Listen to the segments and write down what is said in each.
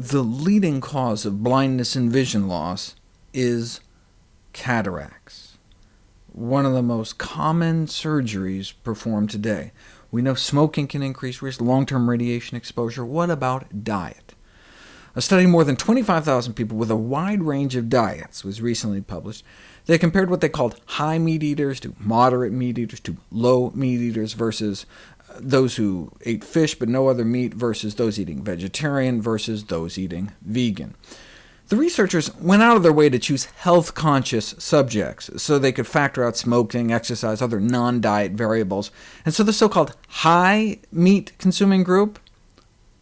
The leading cause of blindness and vision loss is cataracts, one of the most common surgeries performed today. We know smoking can increase risk, long-term radiation exposure. What about diet? A study of more than 25,000 people with a wide range of diets was recently published. They compared what they called high meat eaters to moderate meat eaters to low meat eaters versus those who ate fish but no other meat versus those eating vegetarian versus those eating vegan. The researchers went out of their way to choose health-conscious subjects, so they could factor out smoking, exercise, other non-diet variables, and so the so-called high-meat-consuming group,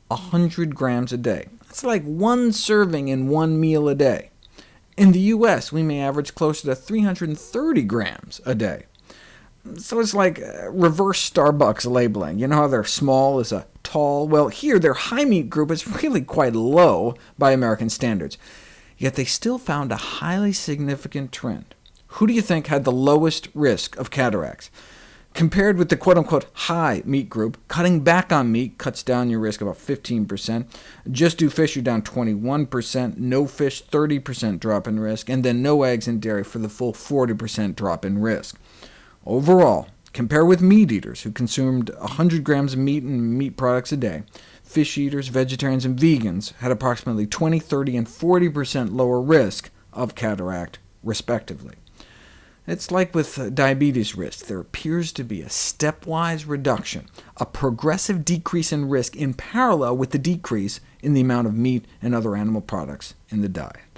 100 grams a day. That's like one serving in one meal a day. In the U.S., we may average closer to 330 grams a day. So it's like uh, reverse Starbucks labeling. You know how their small is a tall? Well, here their high meat group is really quite low by American standards. Yet they still found a highly significant trend. Who do you think had the lowest risk of cataracts? Compared with the quote-unquote high meat group, cutting back on meat cuts down your risk about 15%. Just do fish, you're down 21%. No fish, 30% drop in risk. And then no eggs and dairy for the full 40% drop in risk. Overall, compare with meat eaters, who consumed 100 grams of meat and meat products a day. Fish eaters, vegetarians, and vegans had approximately 20, 30, and 40% lower risk of cataract, respectively. It's like with uh, diabetes risk. There appears to be a stepwise reduction, a progressive decrease in risk in parallel with the decrease in the amount of meat and other animal products in the diet.